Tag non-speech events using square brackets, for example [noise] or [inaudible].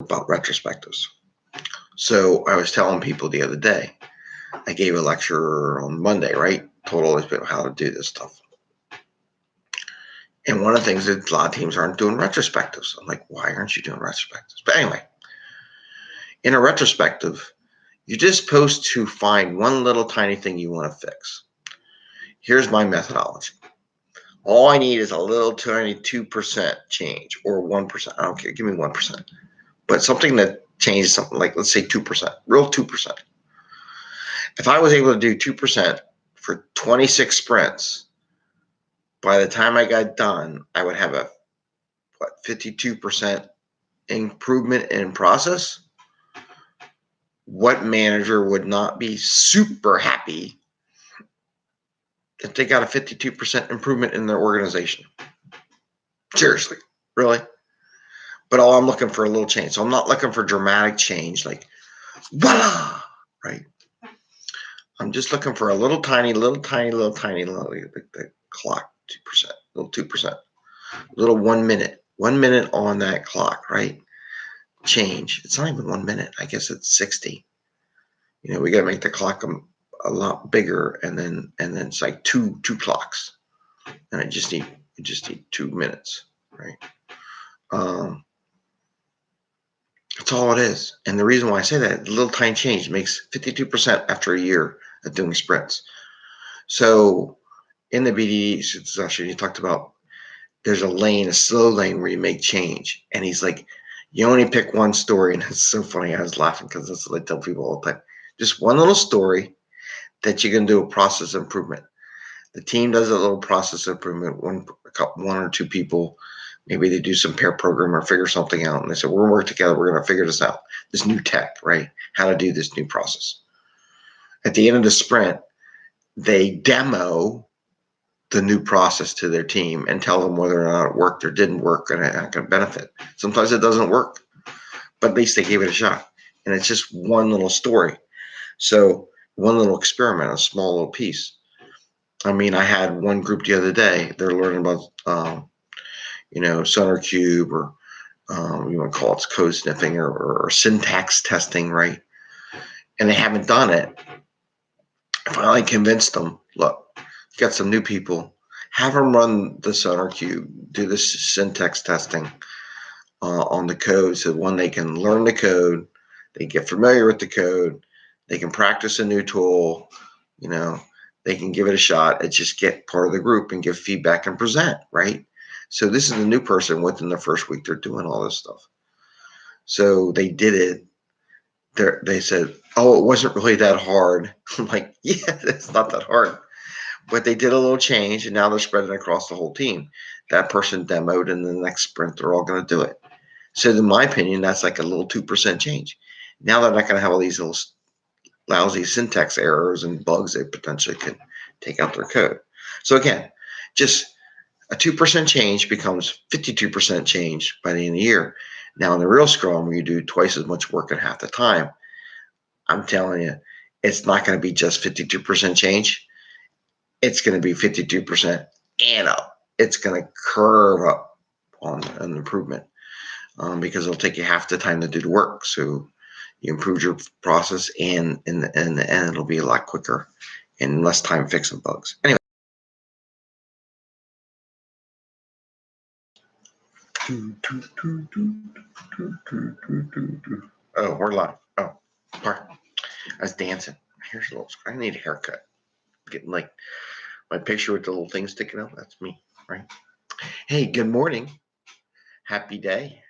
about retrospectives. So I was telling people the other day, I gave a lecture on Monday, right? Told all these people how to do this stuff. And one of the things that a lot of teams aren't doing retrospectives. I'm like, why aren't you doing retrospectives? But anyway, in a retrospective, you're just supposed to find one little tiny thing you want to fix. Here's my methodology. All I need is a little tiny 2% change or 1%. I don't care. Give me 1%. But something that changes something like, let's say 2%, real 2%. If I was able to do 2% for 26 sprints, by the time I got done, I would have a what 52% improvement in process. What manager would not be super happy if they got a 52% improvement in their organization? Seriously, really? But all I'm looking for a little change. So I'm not looking for dramatic change like voila, right? I'm just looking for a little tiny, little tiny, little tiny, little the, the clock, two percent, little two percent, little one minute, one minute on that clock, right? Change. It's not even one minute. I guess it's sixty. You know, we got to make the clock a, a lot bigger, and then and then it's like two two clocks, and I just need I just need two minutes, right? Um, that's all it is. And the reason why I say that, a little tiny change makes 52% after a year of doing sprints. So in the BDD session, you talked about there's a lane, a slow lane where you make change. And he's like, you only pick one story. [laughs] And it's so funny. I was laughing because that's what I tell people all the time. Just one little story that you can do a process improvement. The team does a little process improvement. One, one or two people maybe they do some pair program or figure something out and they say we're gonna work together we're going to figure this out. This new tech right? How to do this new process. At the end of the sprint they demo the new process to their team and tell them whether or not it worked or didn't work and how can benefit. Sometimes it doesn't work but at least they gave it a shot. And it's just one little story. So one little experiment a small little piece. I mean i had one group the other day they're learning about um, you know, SonarQube or um, you want to call it code sniffing or, or, syntax testing, right? And they haven't done it. I finally convinced them, look, you got some new people, have them run the SonarQube, do this syntax testing uh, on the code so one, they can learn the code, they get familiar with the code, they can practice a new tool, you know, they can give it a shot and just get part of the group and give feedback and present, right? So this is a new person within the first week. They're doing all this stuff. So they did it. They're, they said, oh, it wasn't really that hard. [laughs] I'm like, yeah, [laughs] it's not that hard. But they did a little change and now they're spreading across the whole team. That person demoed and the next sprint, they're all going to do it. So in my opinion, that's like a little 2% change. Now they're not going to have all these little lousy syntax errors and bugs they potentially can take out their code. So again, just a 2% change becomes 52% change by the end of the year. Now, in the real Scrum, where you do twice as much work in half the time, I'm telling you, it's not going to be just 52% change. It's going to be 52% and up. It's going to curve up on an improvement um, because it'll take you half the time to do the work. So you improve your process, and in the, in the end, it'll be a lot quicker and less time fixing bugs. Anyway. Oh, we're live. Oh, sorry. I was dancing. Here's a little. I need a haircut. Getting like my picture with the little thing sticking out. That's me, right? Hey, good morning. Happy day.